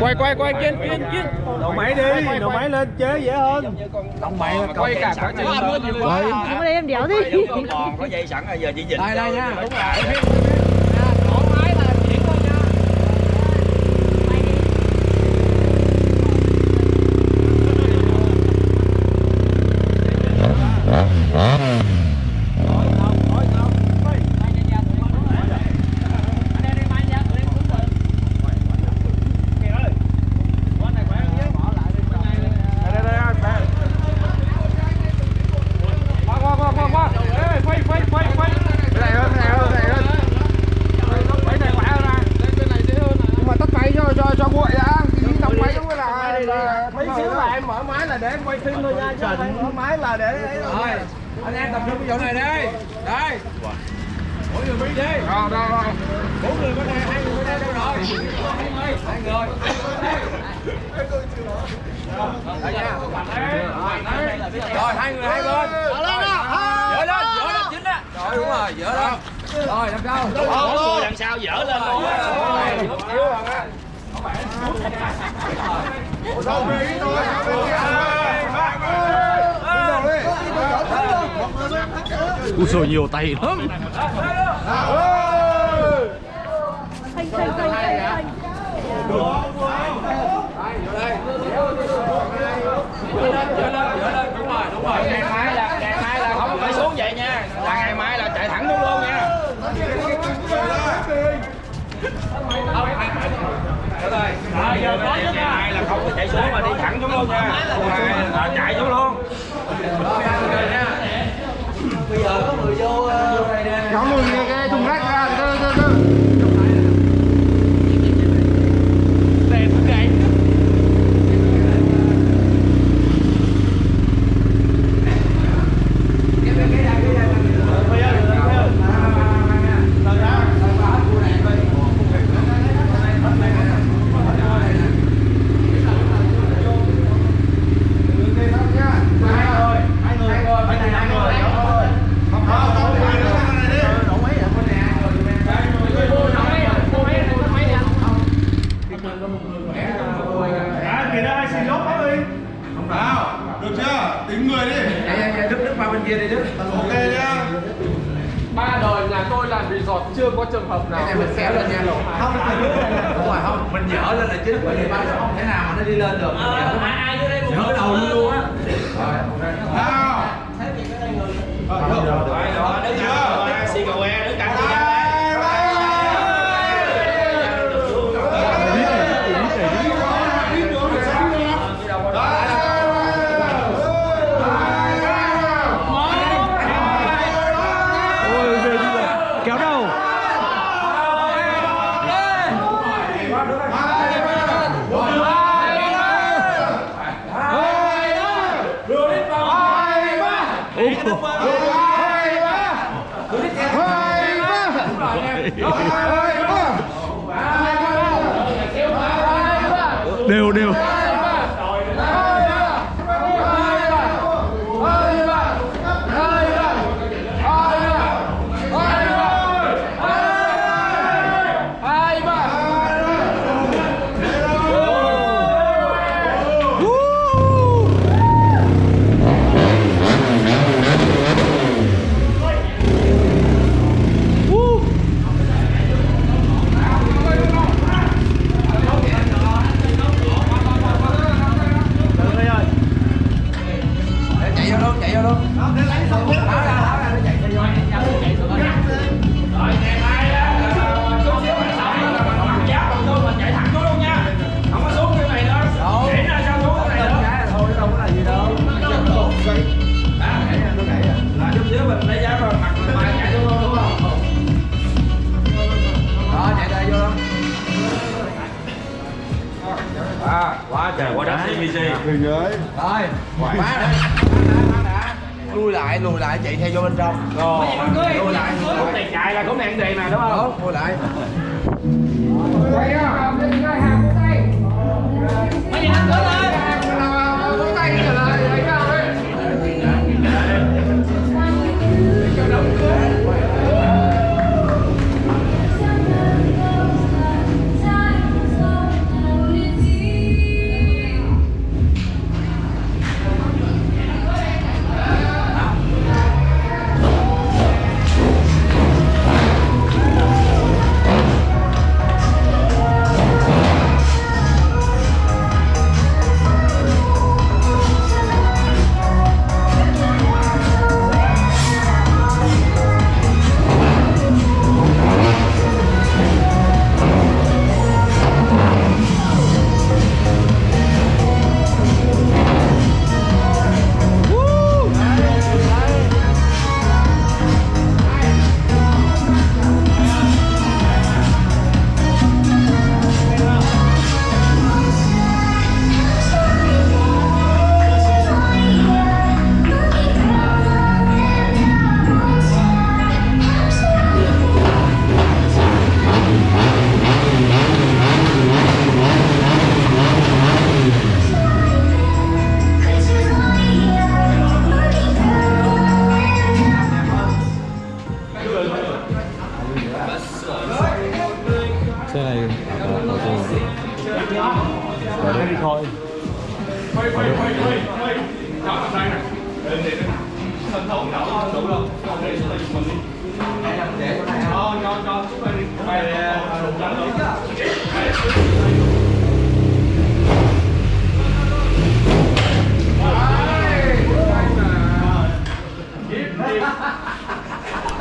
quay quay quay kiên kiên kiên đầu máy đi đầu máy lên chế dễ hơn Động mày là quay cả quá trình Quay. Không có đây em đéo đi. còn có dây sẵn rồi giờ chỉ dịch. đây đây nha Đúng rồi. qua qua qua qua qua Ê, quay quay quay quay cái này hơn cái này hơn cái này hơn cái này khỏe hơn nè cái này dễ hơn nhưng mà tắt máy cho cho cho nguội đã cái đóng máy giống như là là mấy xíu là em mở máy là để em quay phim thôi nha chứ không mở máy là để đâu rồi anh em tập trung cái chỗ này đây đây mỗi người đi đi rồi rồi rồi bốn người bên đây hai người bên đây đâu rồi hai người rồi hai người hai bên dỡ lên dỡ lên chính á rồi đúng rồi dỡ lên rồi làm sao Bốn người đằng sau dở lên luôn. Ui trời nhiều tay lắm Phanh phanh phanh phanh phanh. đúng rồi đúng rồi ngày mai là ngày mai là không phải xuống vậy nha là ngày mai là chạy thẳng xuống luôn nha. Rồi giờ có chứ ngày mai là không có chạy xuống mà đi thẳng xuống luôn nha ngày mai là chạy xuống luôn nhóm mình cái, cái thùng rác ra cơ cơ cơ Được chưa? Tính người đi. Đức Đức qua bên kia đi Đức Ok nhá. ba đời nhà tôi làm resort chưa có trường hợp nào mình kéo lên nha không đúng rồi không mình dở lên là chính bởi vì ba không thể nào mà nó đi lên được dở cái đầu luôn luôn á Nào. Rồi, được. rồi rồi đứng Chưa? Đều đều. Trời quá đất CBC Hình ấy. rồi quá đã lùi lại lùi lại chạy theo vô bên trong. Rồi lùi lại lại. Này chạy là cũng nạn tiền mà đúng không? Đúng lùi lại. Xe ở đây. Đi thôi quay quay quay quay quay đó ở đây này. Để để sân thấu đó đủ rồi. Không để đây dùng mình đi cho cho cho xuống đây đi quay đủ rồi